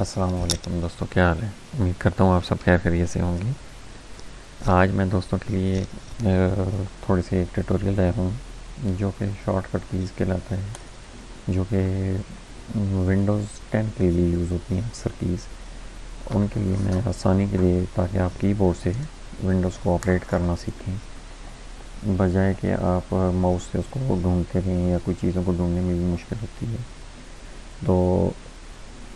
السلام علیکم دوستوں کیا حال ہے؟ امید کرتا ہوں آپ سب خیر خیریت سے ہوں گے۔ آج میں دوستوں کے لیے تھوڑی سی ایک ٹیٹوریل لایا ہوں، جو کہ شارٹ کٹ کیز کہلاتا ہے، جو کہ ونڈوز ٹین کے لیے یوز ہوتی ہیں اکثر کیز ان کے لیے میں آسانی کے لیے، تاکہ آپ کی بورڈ سے ونڈوز کو آپریٹ کرنا سیکھیں۔ بجائے کہ آپ ماؤس سے اس کو ڈھونڈتے رہیں یا کوئی چیزوں کو ڈھونڈنے میں بھی مشکل ہوتی ہے۔ تو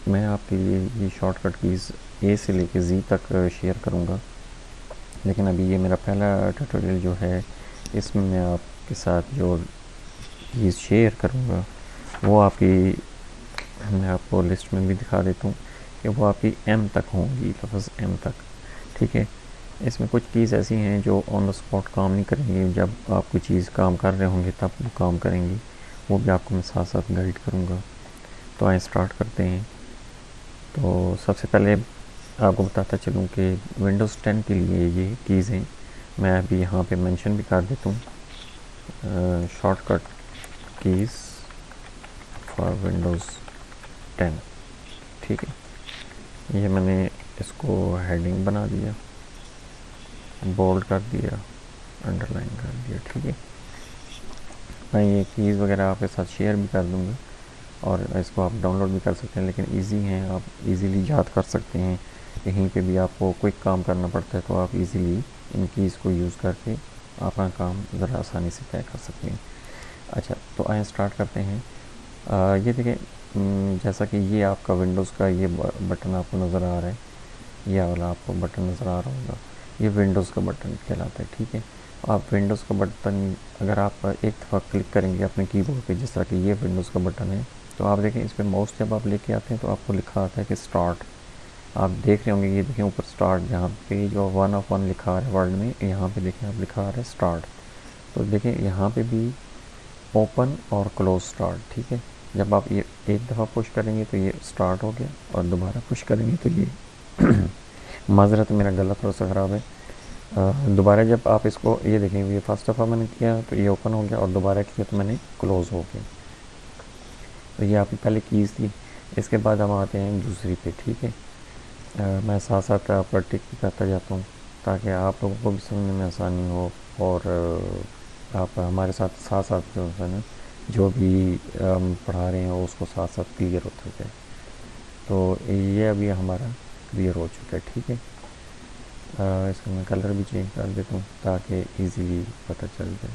میں آپ کے لیے یہ شارٹ کٹ کیز اے سے لے کے زی تک uh, شیئر کروں گا. لیکن ابھی یہ میرا پہلا ٹیٹوریل جو ہے، اس میں میں آپ کے ساتھ جو کیز شیئر کروں گا، وہ آپ کی میں آپ کو لسٹ میں بھی دکھا دیتا ہوں کہ وہ آپ کی ایم تک ہوں گی، لفظ ایم تک. ٹھیک ہے؟ اس میں کچھ کیز ایسی ہیں جو آن دا اسپاٹ کام نہیں کریں گی، جب آپ کوئی چیز کام کر رہے ہوں گے تب وہ کام کریں گی. وہ بھی آپ کو میں ساتھ ساتھ گائڈ کروں گا. تو آئیں اسٹارٹ کرتے ہیں. تو سب سے پہلے آپ کو بتاتا چلوں کہ ونڈوز ٹین کے لیے یہ کیز ہیں۔ میں ابھی یہاں پہ مینشن بھی کر دیتا ہوں۔ Shortcut keys for Windows ten ٹھیک ہے۔ یہ میں نے اس کو ہیڈنگ بنا دیا بولڈ کر دیا انڈر لائن کر دیا۔ ٹھیک ہے۔ میں یہ کیز وغیرہ آپ کے ساتھ شیئر بھی کر دوں گا۔ اور اس کو آپ ڈاؤن لوڈ بھی کر سکتے ہیں، لیکن ایزی ہیں، آپ ایزیلی یاد کر سکتے ہیں۔ کہیں پہ بھی آپ کو کوئی کام کرنا پڑتا ہے، تو آپ ایزیلی ان کیز کو یوز کر کے اپنا کام ذرا آسانی سے طے کر سکتے ہیں۔ اچھا تو آئیں اسٹارٹ کرتے ہیں۔ یہ دیکھیں جیسا کہ یہ آپ کا ونڈوز کا یہ بٹن آپ کو نظر آ رہا ہے۔ یہ والا آپ کو بٹن نظر آ رہا ہوگا۔ یہ ونڈوز کا بٹن کہلاتا ہے، ٹھیک ہے۔ آپ ونڈوز کا بٹن اگر آپ ایک دفعہ کلک کریں گے اپنے کی بورڈ پہ، جس طرح کہ یہ ونڈوز کا بٹن ہے تو آپ دیکھیں اس پہ ماؤس جب آپ لے کے آتے ہیں تو آپ کو لکھا آتا ہے کہ اسٹارٹ آپ دیکھ رہے ہوں گے، یہ دیکھیں اوپر اسٹارٹ جہاں پہ جو ون آف ون لکھا آ رہا ہے ورڈ میں، یہاں پہ دیکھیں آپ لکھا آ رہا ہے اسٹارٹ تو دیکھیں یہاں پہ بھی اوپن اور کلوز اسٹارٹ ٹھیک ہے؟ جب آپ یہ ایک دفعہ پش کریں گے تو یہ اسٹارٹ ہو گیا اور دوبارہ پش کریں گے تو یہ معذرت، میرا گلا تھوڑا سا خراب ہے۔ دوبارہ جب آپ اس کو یہ دیکھیں، یہ فرسٹ دفعہ میں نے کیا تو یہ اوپن ہو گیا اور دوبارہ کیا تو میں نے کلوز ہو گیا۔ تو یہ آپ کی پہلے کیز تھی۔ اس کے بعد ہم آتے ہیں دوسری پہ، ٹھیک ہے؟ میں ساتھ ساتھ آپ ٹک بھی کرتا جاتا ہوں تاکہ آپ لوگوں کو بھی سمجھنے میں آسانی ہو اور آپ ہمارے ساتھ ساتھ ساتھ جو ہے نا، جو بھی ہم پڑھا رہے ہیں اس کو ساتھ ساتھ کلیئر ہوتا جائے تو یہ ابھی ہمارا کلیئر ہو چکا ہے، ٹھیک ہے؟ اس کا میں کلر بھی چینج کر دیتا ہوں تاکہ ایزیلی پتہ چل جائے۔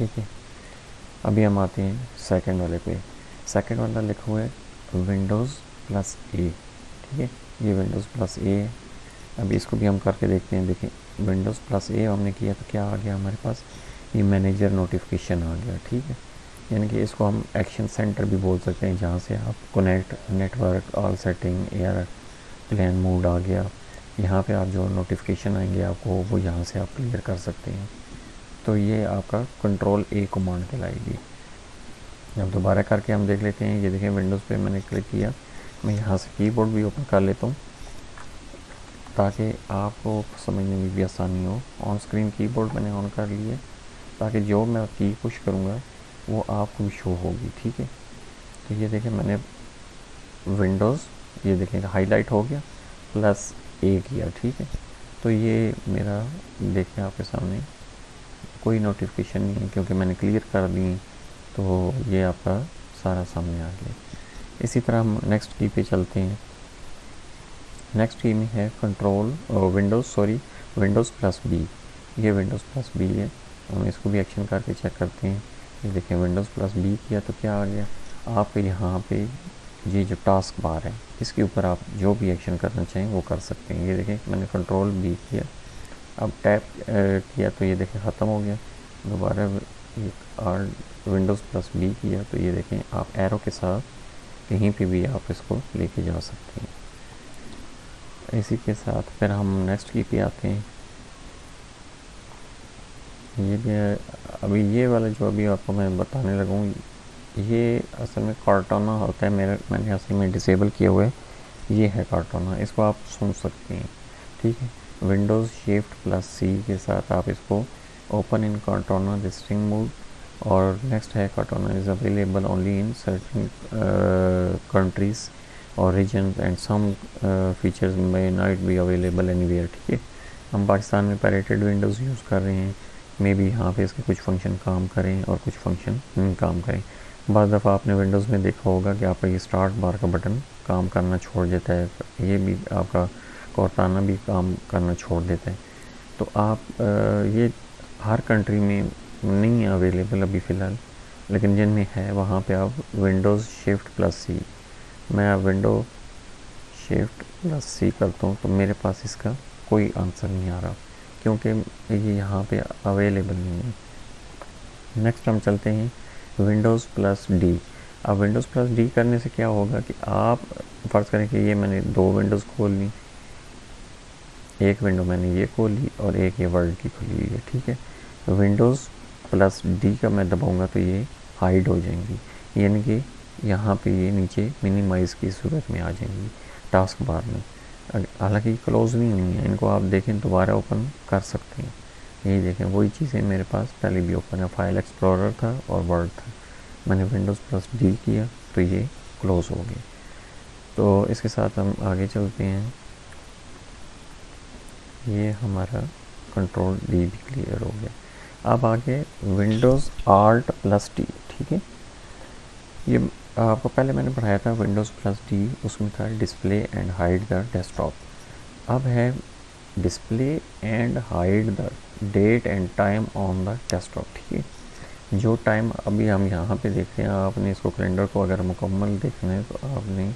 ٹھیک ہے ابھی ہم آتے ہیں سیکنڈ والے پہ۔ سیکنڈ والا لکھا ہوا ہے ونڈوز پلس اے ٹھیک ہے؟ یہ ونڈوز پلس اے ہے۔ ابھی اس کو بھی ہم کر کے دیکھتے ہیں۔ دیکھیں ونڈوز پلس اے ہم نے کیا تو کیا آ گیا ہمارے پاس؟ یہ مینیجر نوٹیفیکیشن آ گیا، ٹھیک ہے؟ یعنی کہ اس کو ہم ایکشن سینٹر بھی بول سکتے ہیں، جہاں سے آپ connect network all setting airplane mode آ گیا۔ یہاں پہ آپ جو نوٹیفیکیشن آئیں گے، آپ کو وہ یہاں سے آپ کلیئر کر سکتے ہیں۔ تو یہ آپ کا کنٹرول اے کمانڈ کہلائے گی۔ جب دوبارہ کر کے ہم دیکھ لیتے ہیں۔ یہ دیکھیں ونڈوز پہ میں نے کلک کیا۔ میں یہاں سے کی بورڈ بھی اوپن کر لیتا ہوں تاکہ آپ کو سمجھنے میں بھی آسانی ہو۔ آن اسکرین کی بورڈ میں نے آن کر لی ہے تاکہ جو میں کی پش کروں گا وہ آپ کو بھی شو ہوگی، ٹھیک ہے؟ تو یہ دیکھیں میں نے ونڈوز یہ دیکھیں ہائی لائٹ ہو گیا پلس اے کیا، ٹھیک ہے؟ تو یہ میرا دیکھیں آپ کے سامنے کوئی نوٹیفیکیشن نہیں ہے کیونکہ میں نے کلیئر کر دی تو یہ آپ کا سارا سامنے آ گیا۔ اسی طرح ہم نیکسٹ کی پہ چلتے ہیں۔ نیکسٹ کی میں ہے control Windows sorry Windows plus B یہ ونڈوز پلس بی ہے۔ ہم اس کو بھی ایکشن کر کے چیک کرتے ہیں۔ یہ دیکھیں ونڈوز پلس بی کیا تو کیا آ گیا۔ آپ یہاں پہ یہ جو ٹاسک بار ہے، اس کے اوپر آپ جو بھی ایکشن کرنا چاہیں وہ کر سکتے ہیں۔ یہ دیکھیں میں نے کنٹرول بی کیا۔ اب ٹیپ کیا تو یہ دیکھیں ختم ہو گیا۔ دوبارہ آر ونڈوز پلس بی کیا تو یہ دیکھیں آپ ایرو کے ساتھ کہیں پہ بھی آپ اس کو لے کے جا سکتے ہیں۔ اسی کے ساتھ پھر ہم نیکسٹ کی پہ آتے ہیں۔ یہ بھی، ابھی یہ والا جو ابھی آپ کو میں بتانے لگوں یہ اصل میں کارٹونا ہوتا ہے، میرے، میں نے اصل میں ڈسیبل کیا ہوا ہے۔ یہ ہے کارٹونا، اس کو آپ سن سکتے ہیں۔ ٹھیک ہے۔ ونڈوز شفٹ پلس سی کے ساتھ آپ اس کو open in Cortana listening mode اور نیکسٹ ہے Cortana is available only in certain countries or regions and some features may not be available anywhere ٹھیک ہے ہم پاکستان میں پیریٹڈ ونڈوز یوز کر رہے ہیں مے بی یہاں پہ اس کے کچھ فنکشن کام کریں اور کچھ فنکشن کام کریں۔ بعض دفعہ آپ نے ونڈوز میں دیکھا ہوگا کہ آپ کا یہ اسٹارٹ بار کا بٹن کام کرنا چھوڑ دیتا ہے، یہ بھی آپ کا کورتانہ بھی کام کرنا چھوڑ دیتا ہے۔ تو آپ یہ ہر کنٹری میں نہیں اویلیبل ابھی فی الحال، لیکن جن میں ہے، وہاں پہ آپ ونڈوز شفٹ پلس سی میں ونڈو شفٹ پلس سی کرتا ہوں تو میرے پاس اس کا کوئی آنسر نہیں آ رہا، کیونکہ یہ یہاں پہ اویلیبل نہیں ہے۔ نیکسٹ ہم چلتے ہیں ونڈوز پلس ڈی اب ونڈوز پلس ڈی کرنے سے کیا ہوگا کہ آپ فرض کریں کہ یہ میں نے دو ونڈوز کھول لی ایک ونڈو میں نے یہ کھول لی اور ایک یہ ورلڈ کی کھولی ہوئی ہے، ٹھیک ہے؟ ونڈوز پلس ڈی کا میں دباؤں گا تو یہ ہائڈ ہو جائیں گی یعنی کہ یہاں پہ یہ نیچے منیمائز کی صورت میں آ جائیں گی ٹاسک بار میں۔ حالانکہ کلوز نہیں ہوئی ہیں ان کو آپ دیکھیں دوبارہ اوپن کر سکتے ہیں۔ یہی دیکھیں، وہی چیزیں میرے پاس، پہلے بھی اوپن ہے فائل ایکسپلورر تھا اور ورڈ تھا۔ میں نے ونڈوز پلس ڈی کیا تو یہ کلوز ہو گیا۔ تو اس کے ساتھ ہم آگے چلتے ہیں۔ یہ ہمارا کنٹرول ڈی بھی کلیئر ہو گیا۔ اب آگے ونڈوز آلٹ پلس ڈی ٹھیک ہے؟ یہ آپ کو پہلے میں نے پڑھایا تھا ونڈوز پلس ڈی اس میں تھا display and hide the desktop اب ہے display and hide the date and time on the desktop ٹھیک ہے؟ جو ٹائم ابھی ہم یہاں پہ دیکھ رہے ہیں، آپ نے اس کو کیلنڈر کو اگر مکمل دیکھنا ہے تو آپ نے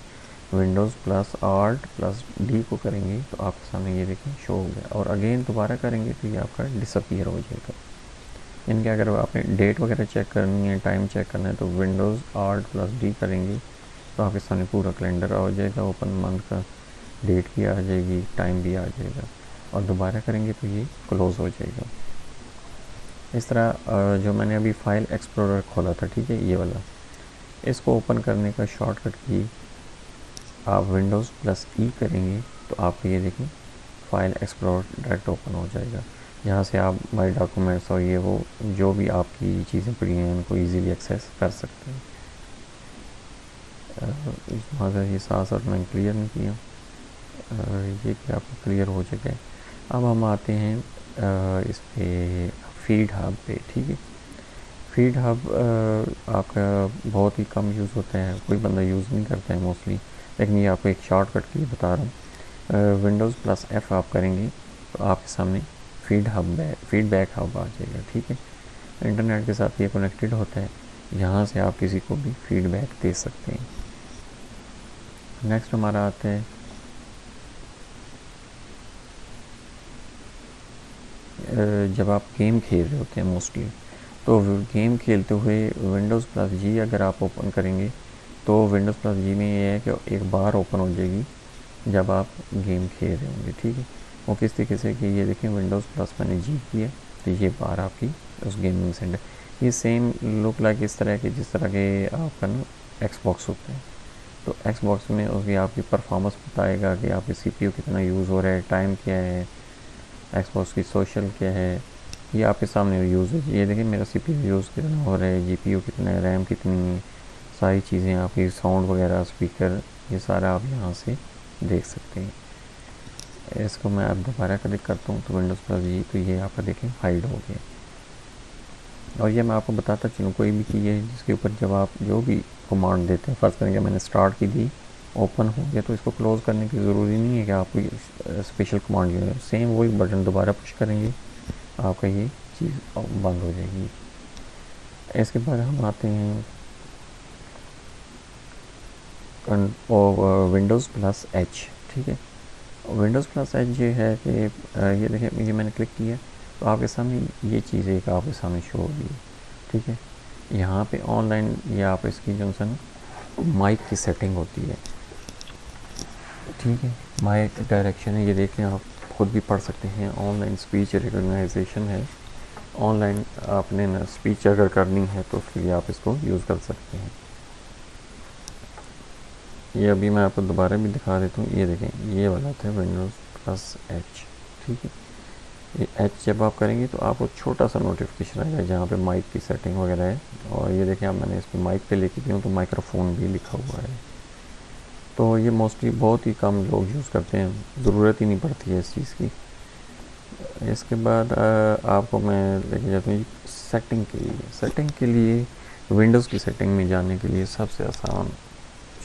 Windows plus Alt plus D کو کریں گے تو آپ کے سامنے یہ دیکھیں شو ہو گیا۔ اور اگین دوبارہ کریں گے تو یہ آپ کا ڈس اپیئر ہو جائے گا۔ ان کے اگر آپ نے ڈیٹ وغیرہ چیک کرنی ہے ٹائم چیک کرنا ہے تو ونڈوز آرٹ پلس ڈی کریں گے تو آپ کے سامنے پورا کیلنڈر آ جائے گا اوپن منتھ کا ڈیٹ بھی آ جائے گی ٹائم بھی آ جائے گا۔ اور دوبارہ کریں گے تو یہ کلوز ہو جائے گا۔ اس طرح جو میں نے ابھی فائل ایکسپلورر کھولا تھا، ٹھیک ہے، یہ والا۔ اس کو اوپن کرنے کا شارٹ کٹ کی آپ ونڈوز پلس ای کریں گے تو آپ کو یہ دیکھیں فائل ایکسپلور ڈائریکٹ اوپن ہو جائے گا۔ یہاں سے آپ مائی ڈاکومنٹس اور یہ وہ جو بھی آپ کی چیزیں پڑی ہیں ان کو ایزیلی ایکسیس کر سکتے ہیں۔ اس یہ ساتھ ساتھ میں کلیئر نہیں کیا یہ کہ آپ کو کلیئر ہو چکے۔ اب ہم آتے ہیں اس پہ فیڈ ہب پہ، ٹھیک ہے؟ فیڈ ہب آپ کا بہت ہی کم یوز ہوتا ہے کوئی بندہ یوز نہیں کرتا ہے موسٹلی لیکن یہ آپ کو ایک شارٹ کٹ کے لیے بتا رہا ہوں ونڈوز پلس ایف آپ کریں گے تو آپ کے سامنے feed hub feedback hub آ جائے گا ٹھیک ہے انٹرنیٹ کے ساتھ یہ کنیکٹڈ ہوتا ہے یہاں سے آپ کسی کو بھی فیڈ بیک دے سکتے ہیں نیکسٹ ہمارا آتا ہے جب آپ گیم کھیل رہے ہوتے ہیں موسٹلی تو گیم کھیلتے ہوئے ونڈوز پلس جی اگر آپ اوپن کریں گے تو ونڈوز پلس جی میں یہ ہے کہ ایک بار اوپن ہو جائے گی جب آپ گیم کھیل رہے ہوں گے، ٹھیک ہے؟ وہ کس طریقے سے کہ یہ دیکھیں ونڈوز پلس میں نے جی کیا تو یہ بار آپ کی اس گیمنگ سینٹر یہ سیم لک لائک اس طرح کے جس طرح کے آپ کا نا ایکس باکس ہوتا ہے تو ایکس باکس میں اس کی آپ کی پرفارمنس بتائے گا کہ آپ کی سی پی یو کتنا یوز ہو رہا ہے ٹائم کیا ہے ایکس باکس کی سوشل کیا ہے، یہ آپ کے سامنے یوز ہے یہ دیکھیں میرا سی پی یو یوز کتنا ہو رہا ہے جی پی یو کتنا ہے ریم کتنی ہے۔ ساری چیزیں آپ کی ساؤنڈ وغیرہ اسپیکر یہ سارا آپ یہاں سے دیکھ سکتے ہیں۔ اس کو میں اب دوبارہ کلک کرتا ہوں تو ونڈوز پلس جی تو یہ آپ کا دیکھیں ہائڈ ہو گیا۔ اور یہ میں آپ کو بتاتا چلوں، کوئی بھی چیز ہے جس کے اوپر جب آپ جو بھی کمانڈ دیتے ہیں، فرض کریں کہ میں نے اسٹارٹ کی دی اوپن ہو گیا، تو اس کو کلوز کرنے کی ضروری نہیں ہے کہ آپ کوئی اسپیشل کمانڈ جو ہے۔ سیم وہی بٹن دوبارہ پش کریں گے، آپ کا یہ چیز بند ہو جائے گی۔ اس کے بعد ہم آتے ہیں ونڈوز پلس ایچ ٹھیک ہے ونڈوز پلس ایچ یہ ہے کہ یہ دیکھیں یہ میں نے کلک کیا تو آپ کے سامنے یہ چیز ایک آپ کے سامنے شو ہوگی ٹھیک ہے یہاں پہ آن لائن یہ آپ اس کی جو سن مائک کی سیٹنگ ہوتی ہے ٹھیک ہے مائک ڈائریکشن ہے یہ دیکھیں آپ خود بھی پڑھ سکتے ہیں آن لائن اسپیچ ریکگنائزیشن ہے آن لائن آپ نے اسپیچ اگر کرنی ہے تو اس کے لیے آپ اس کو یوز کر سکتے ہیں یہ ابھی میں آپ کو دوبارہ بھی دکھا دیتا ہوں۔ یہ دیکھیں، یہ والا تھا ونڈوز پلس ایچ ٹھیک ہے؟ یہ ایچ جب آپ کریں گے تو آپ کو چھوٹا سا نوٹیفکیشن آئے گا جہاں پہ مائک کی سیٹنگ وغیرہ ہے۔ اور یہ دیکھیں، اب میں نے اس پہ مائک پہ لے کے ہوں تو مائکرو فون بھی لکھا ہوا ہے۔ تو یہ موسٹلی بہت ہی کم لوگ یوز کرتے ہیں، ضرورت ہی نہیں پڑتی ہے اس چیز کی۔ اس کے بعد آپ کو میں لے کے جاتا ہوں سیٹنگ کے لیے سیٹنگ کے لیے ونڈوز کی سیٹنگ میں جانے کے لیے سب سے آسان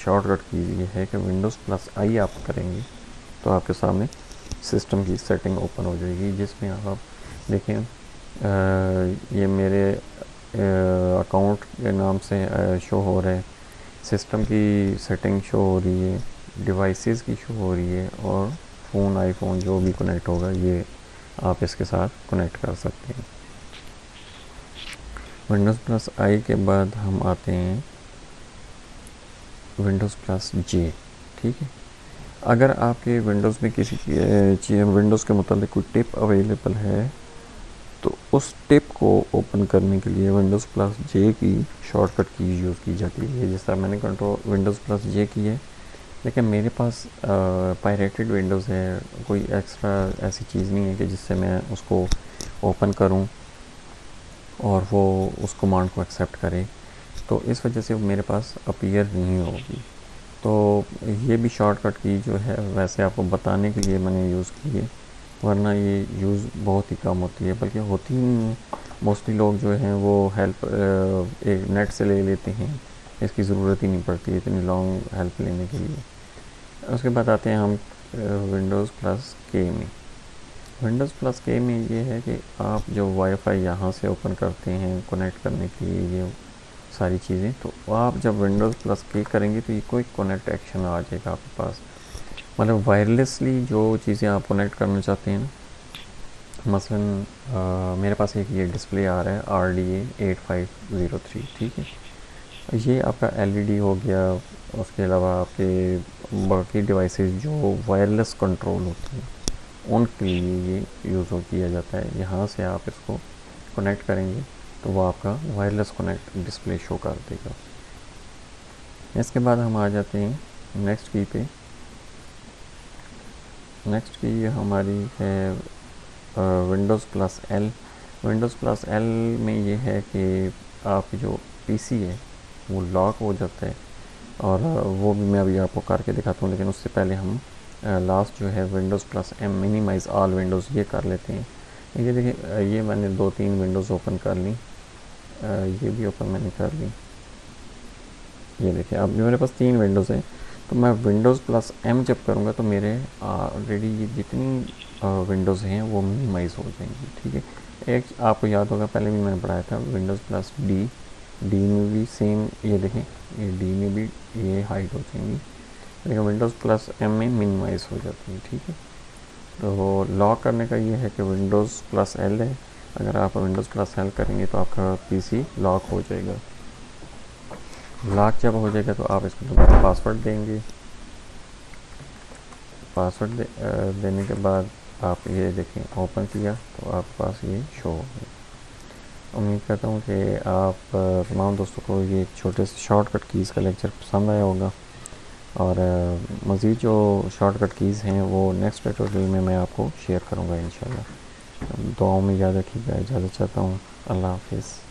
شارٹ کٹ کی یہ ہے کہ ونڈوز پلس آئی آپ کریں گے تو آپ کے سامنے سسٹم کی سیٹنگ اوپن ہو جائے گی، جس میں آپ دیکھیں یہ میرے اکاؤنٹ کے نام سے شو ہو رہا ہے سسٹم کی سیٹنگ شو ہو رہی ہے ڈیوائسیز کی شو ہو رہی ہے اور فون آئی فون جو بھی کنیکٹ ہوگا، یہ آپ اس کے ساتھ کنیکٹ کر سکتے ہیں۔ ونڈوز پلس آئی کے بعد ہم آتے ہیں۔ ونڈوز پلس جے ٹھیک ہے؟ اگر آپ کے ونڈوز میں کسی چیز ونڈوز کے متعلق کوئی ٹپ اویلیبل ہے، تو اس ٹپ کو اوپن کرنے کے لیے ونڈوز پلس جے کی شارٹ کٹ کی یوز کی جاتی ہے۔ جس طرح میں نے کنٹرول ونڈوز پلس جے کی ہے، لیکن میرے پاس پائریٹڈ ونڈوز ہے۔ کوئی ایکسٹرا ایسی چیز نہیں ہے کہ جس سے میں اس کو اوپن کروں اور وہ اس کمانڈ کو ایکسیپٹ کرے۔ تو اس وجہ سے میرے پاس اپیئر نہیں ہوگی۔ تو یہ بھی شارٹ کٹ کی جو ہے، ویسے آپ کو بتانے کے لیے میں نے یوز کی ہے۔ ورنہ یہ یوز بہت ہی کم ہوتی ہے، بلکہ ہوتی نہیں۔ ہے موسٹلی لوگ جو ہیں وہ ہیلپ ایک نیٹ سے لے لیتے ہیں۔ اس کی ضرورت ہی نہیں پڑتی اتنی لانگ ہیلپ لینے کے لیے۔ اس کے بعد آتے ہیں ہم ونڈوز پلس کے میں۔ ونڈوز پلس کے میں یہ ہے کہ آپ جو وائی فائی یہاں سے اوپن کرتے ہیں کنیکٹ کرنے کے لیے یہ ساری چیزیں۔ تو آپ جب ونڈوز پلس کے کریں گے تو یہ کوئی کنیکٹ ایکشن آ جائے گا آپ کے پاس۔ مطلب وائرلیسلی جو چیزیں آپ کنیکٹ کرنا چاہتے ہیں مثلا میرے پاس ایک یہ ڈسپلے آ رہا ہے R D A eight five zero three ٹھیک ہے۔ یہ آپ کا ایل ای ڈی ہو گیا، اس کے علاوہ آپ کے باقی ڈیوائسیز جو وائرلیس کنٹرول ہوتے ہیں، ان کے لیے یہ یوز کیا جاتا ہے۔ یہاں سے آپ اس کو کنیکٹ کریں گے۔ تو وہ آپ کا وائرلیس کنیکٹ ڈسپلے شو کر دے گا۔ اس کے بعد ہم آ جاتے ہیں نیکسٹ کی پہ۔ نیکسٹ کی ہماری ہے Windows plus L Windows plus L میں یہ ہے کہ آپ جو پی سی ہے، وہ لاک ہو جاتا ہے۔ اور وہ بھی میں ابھی آپ کو کر کے دکھاتا ہوں، لیکن اس سے پہلے ہم لاسٹ جو ہے Windows plus M minimize all windows یہ کر لیتے ہیں۔ یہ دیکھیں یہ میں نے دو تین ونڈوز اوپن کر لی یہ بھی اوپن میں نے کر لی یہ دیکھیں، اب میرے پاس تین ونڈوز ہیں، تو میں ونڈوز پلس ایم جب کروں گا تو میرے آلریڈی یہ جتنی ونڈوز ہیں وہ منیمائز ہو جائیں گی، ٹھیک ہے؟ ایک آپ کو یاد ہوگا، پہلے بھی میں نے پڑھایا تھا ونڈوز پلس ڈی ڈی میں بھی سیم یہ دیکھیں، یہ ڈی میں بھی یہ ہائٹ ہو جائیں گی۔ لیکن ونڈوز پلس ایم میں منیمائز ہو جاتی ہے ٹھیک ہے؟ تو لاک کرنے کا یہ ہے کہ ونڈوز پلس ایل ہے۔ اگر آپ ونڈوز پلس ایل کریں گے تو آپ کا پی سی لاک ہو جائے گا۔ لاک جب ہو جائے گا تو آپ اس کو دوبارہ پاسورڈ دیں گے۔ پاسورڈ دینے کے بعد آپ یہ دیکھیں اوپن کیا تو آپ کے پاس یہ شو ہو گیا۔ امید کرتا ہوں کہ آپ تمام دوستوں کو یہ چھوٹے سے شارٹ کٹ کیز کا لیکچر پسند آیا ہوگا۔ اور مزید جو شارٹ کٹ کیز ہیں وہ نیکسٹ ٹیٹوریل میں میں آپ کو شیئر کروں گا انشاءاللہ۔ دعاؤں میں یاد رکھیے گا اجازت چاہتا ہوں۔ اللہ حافظ۔